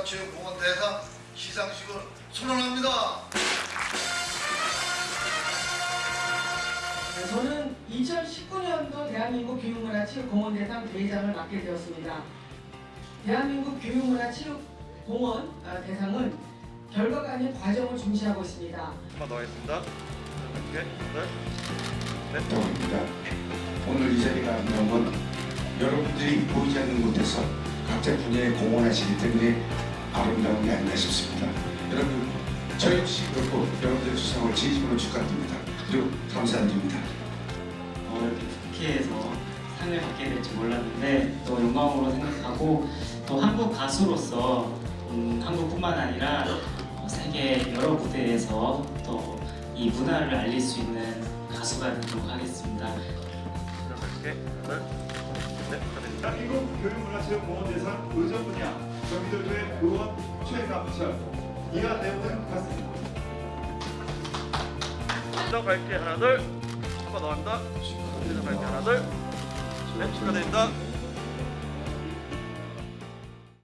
교육문화체육공원 대상 시상식을 선언합니다. 네, 저는 2019년도 대한민국 교육문화체육공원 대상 대회장을 맡게 되었습니다. 대한민국 교육문화체육공원 아, 대상은 결과가 아닌 과정을 중시하고 있습니다. 한번 더 하겠습니다. 이렇게 둘, 넷. 동입니다. 오늘 이 자리가 아름다운 건 여러분들이 보이지 않는 곳에서 각자 분야에 공헌하시기 때문에 아름다운 게 아닌가 싶습니다. 여러분 저 역시 그렇고 여러분들의 수상을 진심으로 축하드립니다. 그리고 감사드립니다. 어, 이렇게 국회에서 상을 받게 될 줄 몰랐는데 또 영광으로 생각하고 또 한국 가수로서 음, 한국뿐만 아니라 어, 세계 여러 무대에서 또 이 문화를 알릴 수 있는 가수가 되도록 하겠습니다. 이렇게 둘, 넷. 축하드립니다. 대한민국 교육문화체육공원 대상 의전 분야 의원 최남철 이하 내용은 같습니다. 더 갈게 하나 둘. 한번 더. 더 갈게 하나 둘. 넷 축하드립니다.